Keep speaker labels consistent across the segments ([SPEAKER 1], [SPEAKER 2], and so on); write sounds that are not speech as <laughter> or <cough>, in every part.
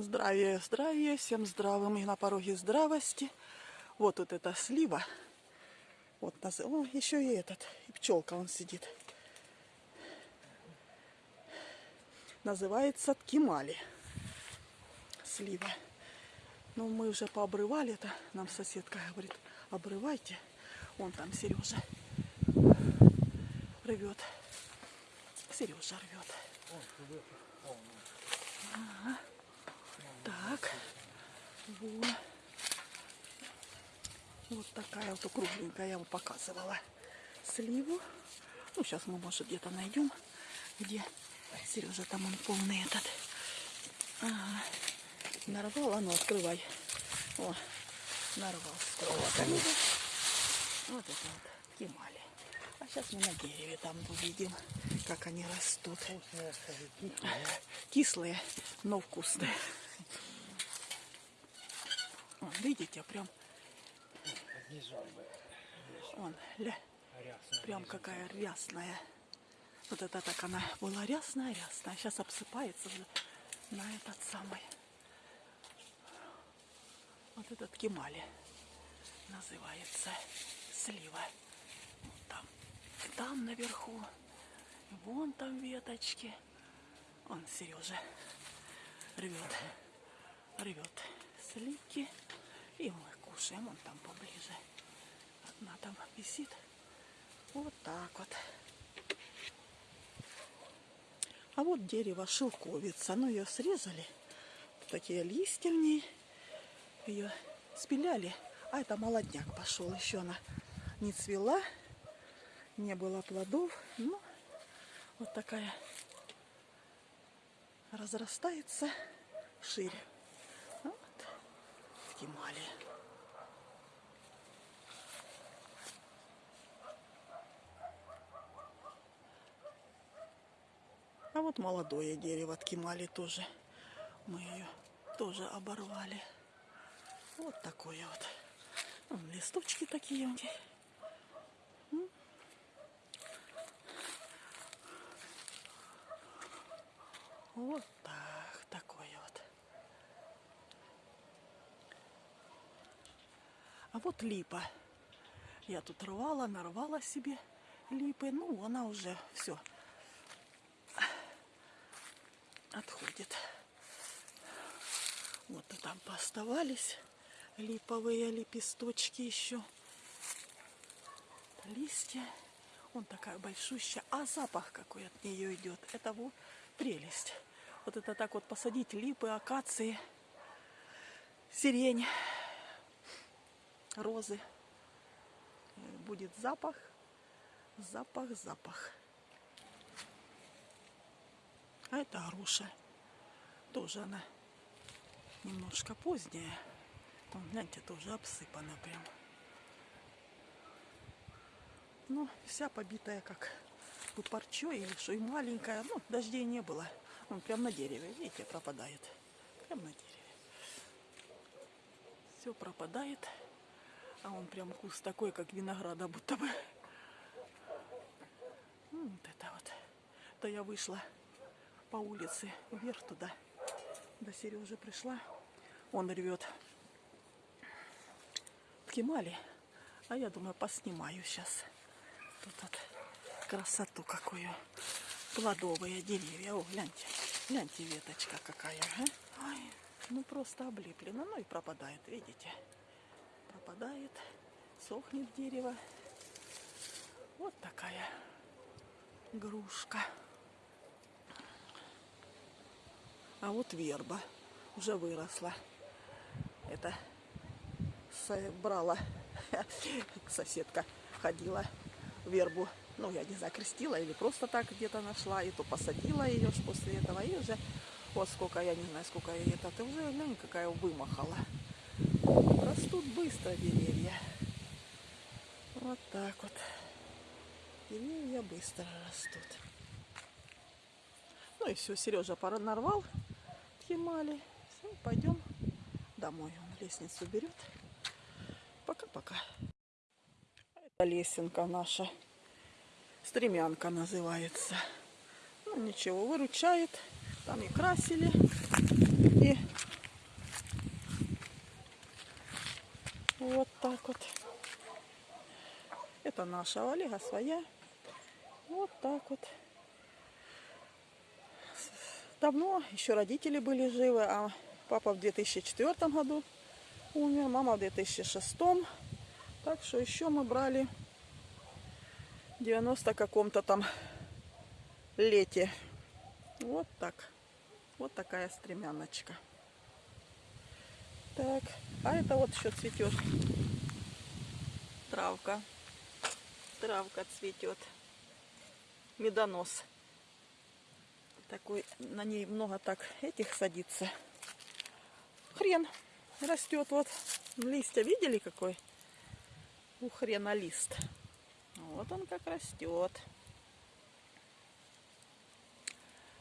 [SPEAKER 1] Здравия, здравия, всем здравым и на пороге здравости. Вот вот эта слива. Вот, наз- о, еще и этот, и пчелка он сидит. Называется ткимали. Слива. Ну, мы уже пообрывали это. Нам соседка говорит, обрывайте. Вон там Сережа рвет. Сережа рвет. Ага. Так. Вот. Вот такая вот кругленькая, я вам показывала сливу. Ну, сейчас мы, может, где-то найдем, где Сережа там он полный этот. Ага. Нарвал, а ну открывай. О, нарвал с проводами. Вот это вот кемали. А сейчас мы на дереве там увидим, как они растут. Кислые, но вкусные. Вон, видите, прям, вон, ля, прям какая рясная. Вот это так она была рясная, рясная. Сейчас обсыпается на этот самый. Вот этот кемали называется слива. Вот там, там наверху, вон там веточки. Он Сережа рвет, рвет сливки, и мы кушаем. Он там поближе. Одна там висит. Вот так вот. А вот дерево шелковица. Ну, ее срезали. Такие листья в ней. Ее спиляли. А это молодняк пошел. Еще она не цвела. Не было плодов. Ну, вот такая разрастается шире. Гимали. А вот молодое дерево от тоже. Мы ее тоже оборвали. Вот такое вот. Вон листочки такие. М. Вот так, такое вот. А вот липа. Я тут рвала, нарвала себе липы. Ну, она уже все отходит. Вот и там пооставались липовые лепесточки еще. Листья. Он такая большущая. А запах какой от нее идет. Это вот прелесть. Вот это так вот посадить липы, акации, сирень, розы. Будет запах, запах, запах. А это груша. Тоже она немножко поздняя. Вон, гляньте, тоже обсыпана прям. Ну, вся побитая как бы парчой или что, и маленькая. Ну, дождей не было. Он прям на дереве, видите, пропадает. Прям на дереве. Все пропадает. А он прям куст такой, как винограда, будто бы. Вот это вот. То я вышла по улице вверх туда. До Сережи пришла. Он рвет ткемали. А я думаю, поснимаю сейчас. Тут вот красоту какую. Плодовые деревья. О, гляньте. Гляньте, веточка какая. а. Ой, ну просто облеплено. Ну и пропадает, видите. Пропадает. Сохнет дерево. Вот такая грушка. А вот верба уже выросла. Это собрала <laughs> соседка, ходила вербу. Ну, я не знаю, крестила или просто так где-то нашла. И то посадила ее после этого. И уже, вот сколько, я не знаю, сколько ей это. Ты уже, глянь, какая вымахала. Растут быстро деревья. Вот так вот. Деревья быстро растут. Ну и все, Сережа пора нарвал Химали. Все, пойдем домой. Он лестницу берет. Пока-пока. Это лесенка наша. Стремянка называется. Ну ничего, выручает. Там и красили, и Вот так вот. Это наша, у Олега своя. Вот так вот. Давно еще родители были живы, а папа в 2004 году умер, мама в 2006. Так что еще мы брали 90 каком-то там лете. Вот так. Вот такая стремяночка. Так а это вот еще цветет. Травка. Травка цветет. Медонос. Такой, на ней много так этих садится. Хрен растет вот. Листья видели какой? У хрена лист. Вот он как растет.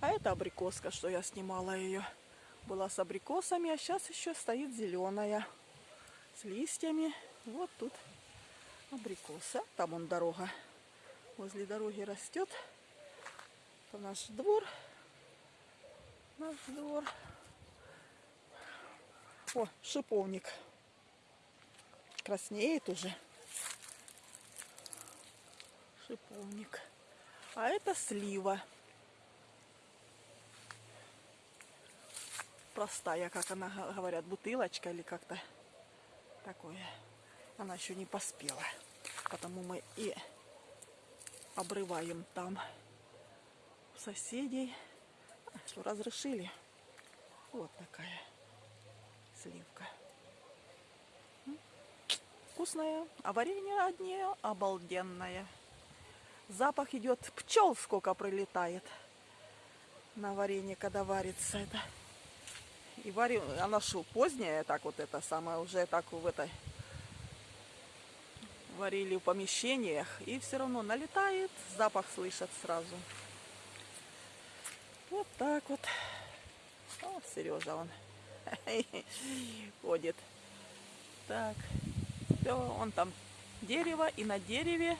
[SPEAKER 1] А это абрикоска, что я снимала ее. Была с абрикосами, а сейчас еще стоит зеленая. С листьями. Вот тут абрикоса. Там он дорога. Возле дороги растет. Это наш двор. Наш двор. О, шиповник. Краснеет уже. Шиповник. А это слива. Простая, как она говорят, бутылочка или как-то такое. Она еще не поспела. Потому мы и обрываем там соседей. Что разрешили. Вот такая сливка. Вкусная. А варенье одни обалденное. Запах идет. Пчел сколько прилетает на варенье, когда варится это. И варим, она что, поздняя, так вот это самое, уже так в этой варили в помещениях, и все равно налетает, запах слышат сразу. Вот так вот. О, Сережа он <laughs> ходит. Так, все, он там дерево, и на дереве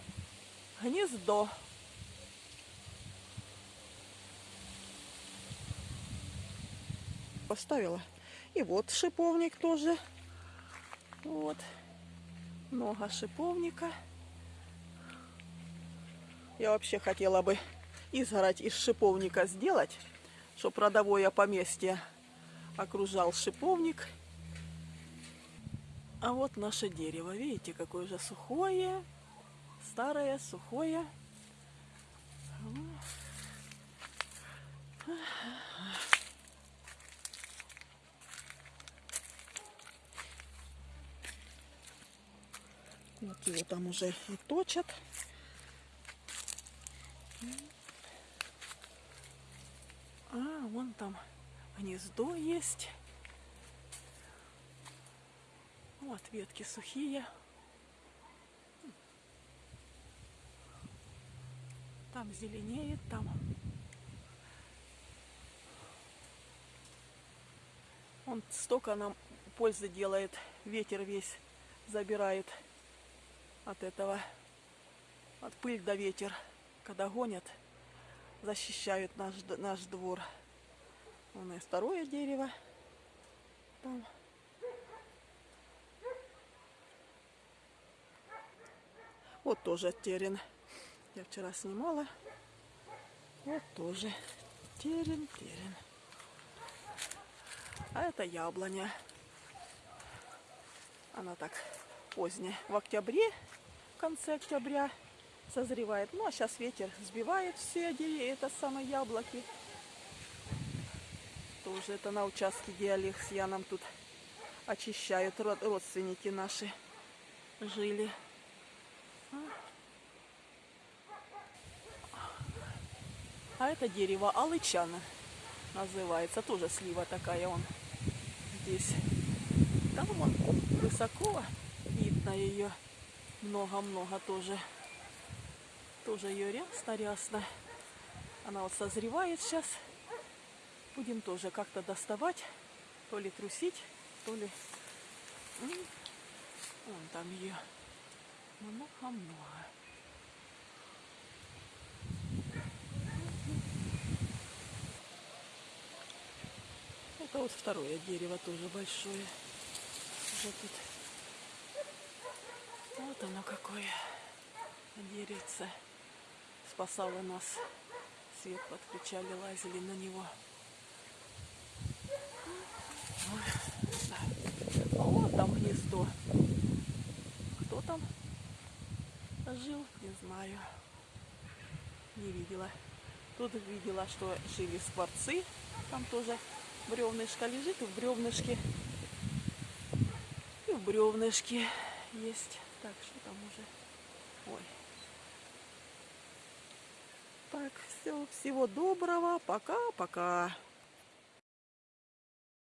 [SPEAKER 1] гнездо. Поставила. И вот шиповник тоже. Вот. Много шиповника. Я вообще хотела бы изгородь из шиповника сделать, чтобы родовое поместье окружал шиповник. А вот наше дерево. Видите, какое же сухое, старое, сухое. Вот его там уже и точат. А, вон там гнездо есть. Вот ветки сухие. Там зеленеет, там. Он столько нам пользы делает, ветер весь забирает от этого, от пыль до ветер, когда гонят, защищают наш, наш двор. Вон и второе дерево. Там. Вот тоже терен. Я вчера снимала. Вот тоже терен, терен. А это яблоня. Она так поздняя. В октябре, в конце октября созревает. Ну, а сейчас ветер сбивает все это самые яблоки тоже это на участке, где Олег с Яном тут очищают родственники наши жили. А это дерево алычана называется. Тоже слива такая он здесь. Там он высоко видно ее. Много-много тоже. Тоже ее рясно-рясно. Она вот созревает сейчас. Будем тоже как-то доставать, то ли трусить, то ли... Вон там ее много-много. Это вот второе дерево тоже большое. Уже тут. Вот оно какое. деревце. Спасало нас. Свет подключали, лазили на него. А вот там гнездо. Кто там жил, не знаю. Не видела. Тут видела, что жили скворцы. Там тоже бревнышко лежит, и в бревнышке и в бревнышке есть. Так, что там уже? Ой. Так, все, всего доброго. Пока-пока.